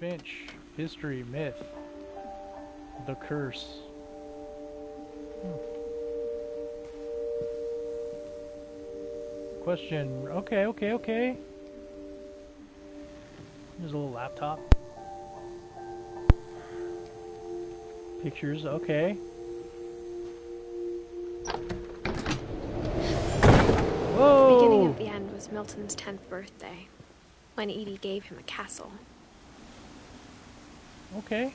much history, myth, the curse. Hmm. Question. Okay, okay, okay. There's a little laptop. Pictures, okay. Whoa! The beginning of the end was Milton's 10th birthday, when Edie gave him a castle. Okay.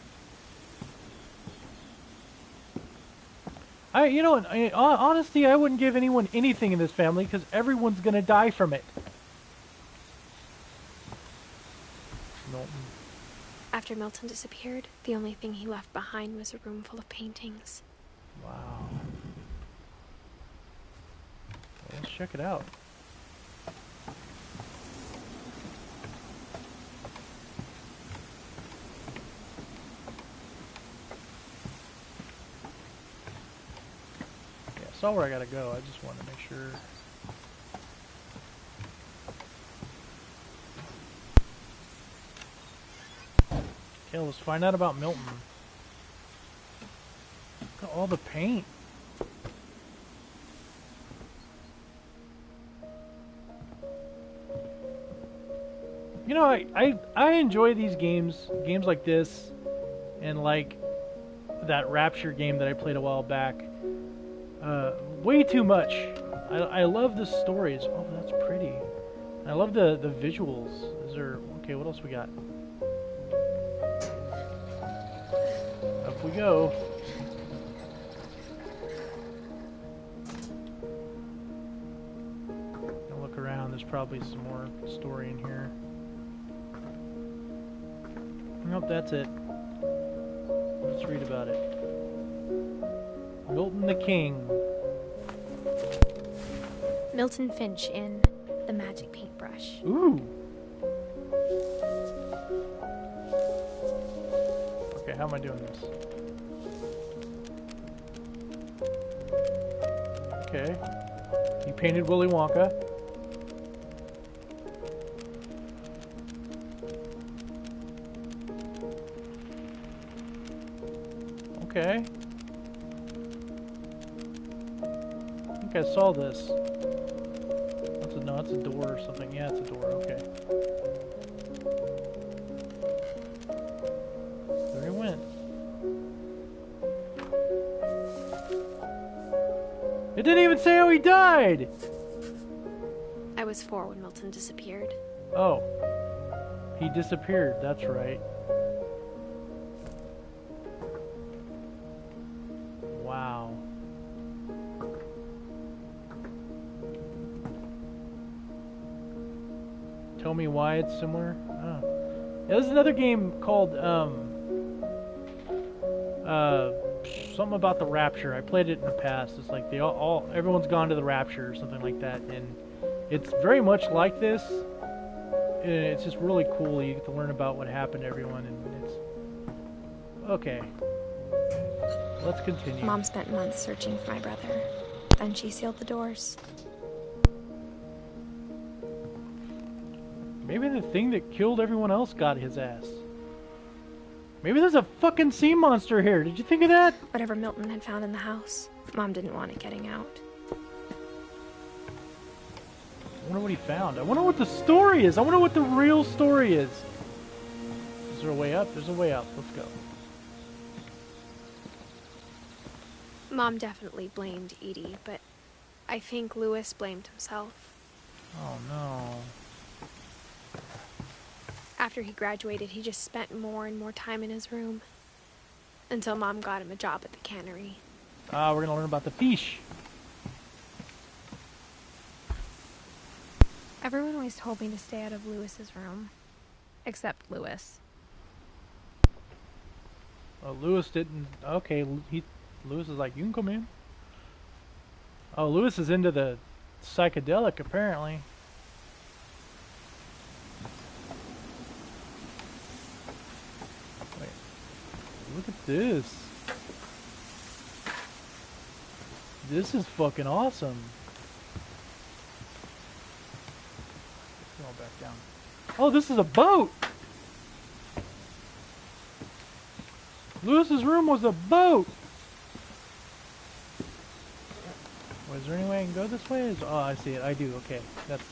I, you know, I, honestly, I wouldn't give anyone anything in this family because everyone's gonna die from it. Milton. After Milton disappeared, the only thing he left behind was a room full of paintings. Wow. Well, let's check it out. Saw where I gotta go. I just wanted to make sure. Okay, let's find out about Milton. Look at all the paint. You know, I, I, I enjoy these games, games like this, and like that Rapture game that I played a while back. Uh, way too much. I, I love the stories. Oh, that's pretty. I love the, the visuals. Is there... Okay, what else we got? Up we go. Look around. There's probably some more story in here. Nope, that's it. Let's read about it. Milton the King. Milton Finch in The Magic Paintbrush. Ooh. Okay, how am I doing this? Okay. He painted Willy Wonka. Okay. Think I saw this. That's a, no, it's a door or something. Yeah, it's a door. Okay. There he went. It didn't even say how he died! I was four when Milton disappeared. Oh. He disappeared, that's right. Tell me why it's similar? Oh. Yeah, there's another game called, um, uh, something about the Rapture. I played it in the past. It's like they all, all everyone's gone to the Rapture or something like that, and it's very much like this. And It's just really cool. You get to learn about what happened to everyone, and it's okay. Let's continue. Mom spent months searching for my brother. Then she sealed the doors. Maybe the thing that killed everyone else got his ass. Maybe there's a fucking sea monster here. Did you think of that? Whatever Milton had found in the house, Mom didn't want it getting out. I wonder what he found. I wonder what the story is. I wonder what the real story is. Is there a way up? There's a way up. Let's go. Mom definitely blamed Edie, but I think Lewis blamed himself. Oh no. After he graduated, he just spent more and more time in his room. Until Mom got him a job at the cannery. Ah, we're gonna learn about the fish. Everyone always told me to stay out of Lewis's room. Except Lewis. Oh, Lewis didn't. Okay, he. Lewis is like, you can come in. Oh, Lewis is into the psychedelic apparently. Look at this. This is fucking awesome. Going back down. Oh, this is a boat. Lewis's room was a boat! Was there any way I can go this way? Is- Oh, I see it. I do. Okay. That's